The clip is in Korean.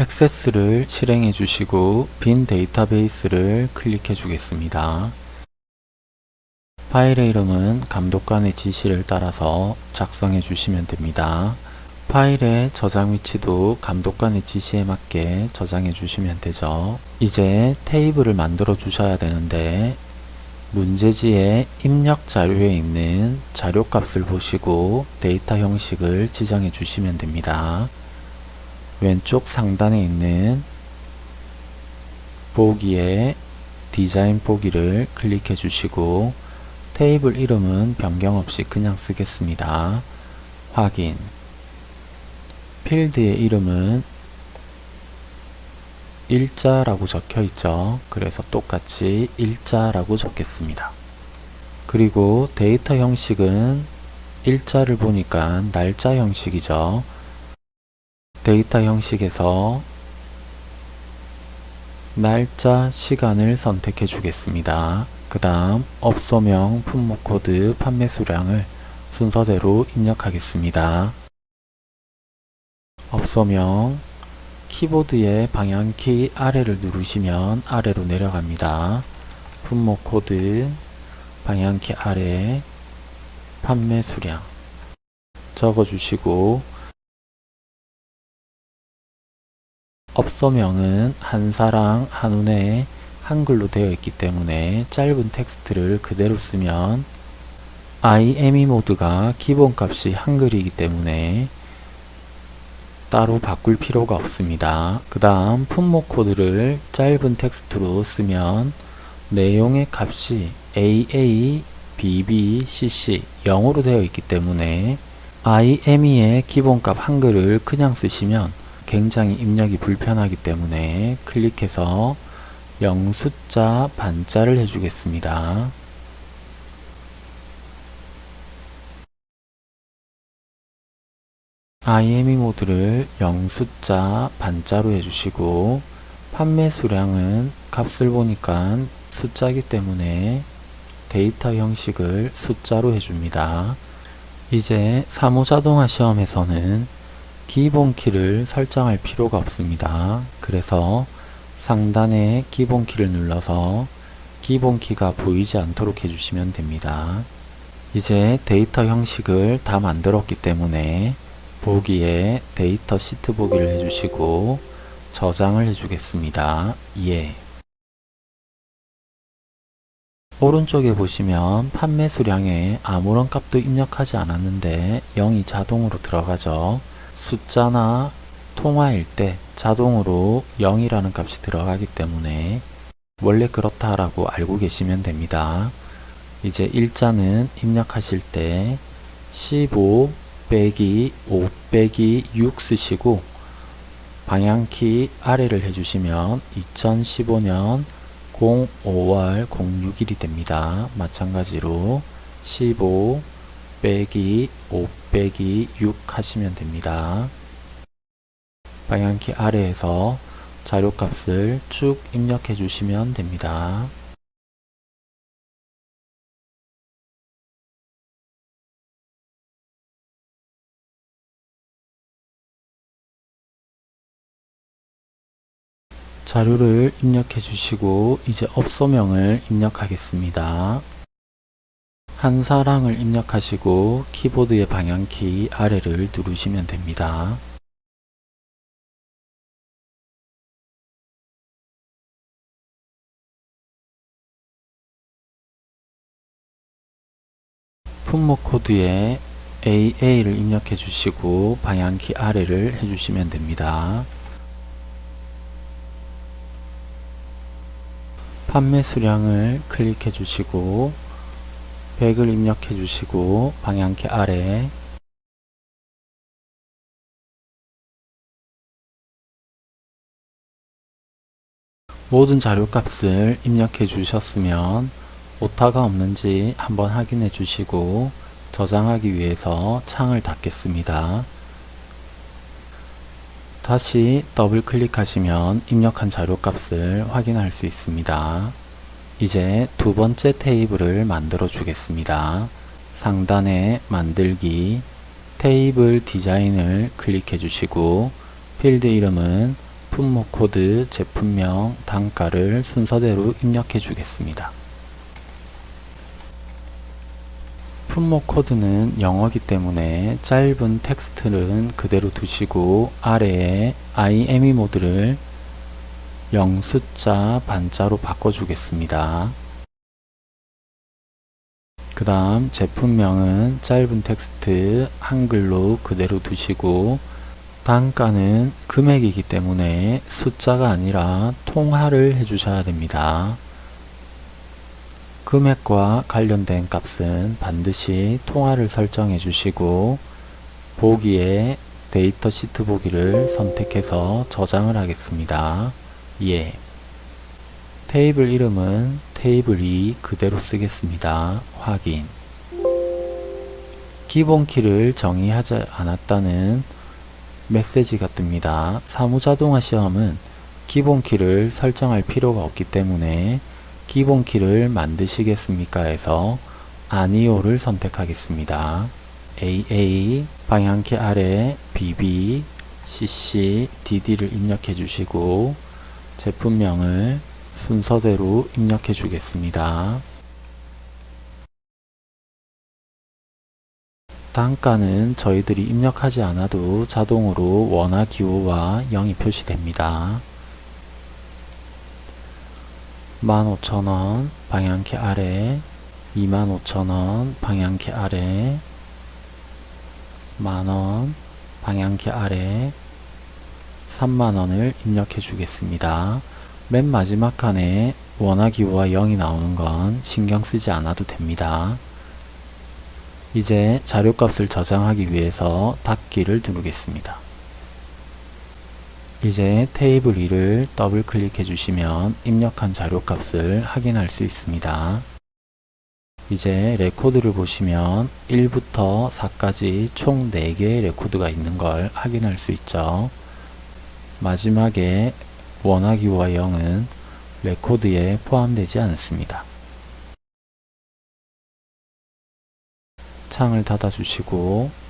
액세스를 실행해 주시고 빈 데이터베이스를 클릭해 주겠습니다. 파일의 이름은 감독관의 지시를 따라서 작성해 주시면 됩니다. 파일의 저장 위치도 감독관의 지시에 맞게 저장해 주시면 되죠. 이제 테이블을 만들어 주셔야 되는데 문제지의 입력 자료에 있는 자료값을 보시고 데이터 형식을 지정해 주시면 됩니다. 왼쪽 상단에 있는 보기에 디자인 보기를 클릭해 주시고 테이블 이름은 변경 없이 그냥 쓰겠습니다. 확인 필드의 이름은 일자라고 적혀 있죠. 그래서 똑같이 일자라고 적겠습니다. 그리고 데이터 형식은 일자를 보니까 날짜 형식이죠. 데이터 형식에서 날짜, 시간을 선택해 주겠습니다. 그 다음 업소명, 품목 코드, 판매 수량을 순서대로 입력하겠습니다. 업소명 키보드의 방향키 아래를 누르시면 아래로 내려갑니다. 품목 코드 방향키 아래 판매 수량 적어주시고 업소명은 한사랑 한운에 한글로 되어 있기 때문에 짧은 텍스트를 그대로 쓰면 IME 모드가 기본값이 한글이기 때문에 따로 바꿀 필요가 없습니다. 그 다음 품목 코드를 짧은 텍스트로 쓰면 내용의 값이 AA, BB, CC 0으로 되어 있기 때문에 IME의 기본값 한글을 그냥 쓰시면 굉장히 입력이 불편하기 때문에 클릭해서 0 숫자 반자를 해주겠습니다. IME 모드를 0 숫자 반자로 해주시고 판매 수량은 값을 보니까 숫자이기 때문에 데이터 형식을 숫자로 해줍니다. 이제 사무자동화 시험에서는 기본키를 설정할 필요가 없습니다. 그래서 상단에 기본키를 눌러서 기본키가 보이지 않도록 해주시면 됩니다. 이제 데이터 형식을 다 만들었기 때문에 보기에 데이터 시트 보기를 해주시고 저장을 해주겠습니다. 예. 오른쪽에 보시면 판매 수량에 아무런 값도 입력하지 않았는데 0이 자동으로 들어가죠. 숫자나 통화일 때 자동으로 0이라는 값이 들어가기 때문에 원래 그렇다라고 알고 계시면 됩니다. 이제 일자는 입력하실 때 15 빼기 5 빼기 6 쓰시고 방향키 아래를 해주시면 2015년 05월 06일이 됩니다. 마찬가지로 15 빼기 5 빼기 6 하시면 됩니다. 방향키 아래에서 자료값을 쭉 입력해 주시면 됩니다. 자료를 입력해 주시고 이제 업소명을 입력하겠습니다. 한사랑을 입력하시고 키보드의 방향키 아래를 누르시면 됩니다. 품목 코드에 AA를 입력해 주시고 방향키 아래를 해주시면 됩니다. 판매 수량을 클릭해 주시고 100을 입력해 주시고 방향키 아래 모든 자료값을 입력해 주셨으면 오타가 없는지 한번 확인해 주시고 저장하기 위해서 창을 닫겠습니다. 다시 더블 클릭하시면 입력한 자료값을 확인할 수 있습니다. 이제 두 번째 테이블을 만들어 주겠습니다. 상단에 만들기 테이블 디자인을 클릭해 주시고 필드 이름은 품목 코드, 제품명, 단가를 순서대로 입력해 주겠습니다. 품목 코드는 영어기 때문에 짧은 텍스트는 그대로 두시고 아래에 IME 모드를 0 숫자 반자로 바꿔주겠습니다. 그 다음 제품명은 짧은 텍스트 한글로 그대로 두시고 단가는 금액이기 때문에 숫자가 아니라 통화를 해주셔야 됩니다. 금액과 관련된 값은 반드시 통화를 설정해 주시고 보기에 데이터 시트 보기를 선택해서 저장을 하겠습니다. 예. 테이블 이름은 테이블 2 그대로 쓰겠습니다. 확인. 기본 키를 정의하지 않았다는 메시지가 뜹니다. 사무자동화 시험은 기본 키를 설정할 필요가 없기 때문에 기본 키를 만드시겠습니까? 해서 아니오를 선택하겠습니다. AA 방향키 아래 BB, CC, DD를 입력해 주시고 제품명을 순서대로 입력해 주겠습니다. 단가는 저희들이 입력하지 않아도 자동으로 원화 기호와 0이 표시됩니다. 15,000원 방향키 아래 25,000원 방향키 아래 만원 방향키 아래 3만원을 입력해 주겠습니다. 맨 마지막 칸에 원화 기호와 0이 나오는 건 신경 쓰지 않아도 됩니다. 이제 자료값을 저장하기 위해서 닫기를 누르겠습니다. 이제 테이블 2를 더블 클릭해 주시면 입력한 자료값을 확인할 수 있습니다. 이제 레코드를 보시면 1부터 4까지 총 4개의 레코드가 있는 걸 확인할 수 있죠. 마지막에 원화기호와 0은 레코드에 포함되지 않습니다. 창을 닫아주시고